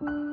you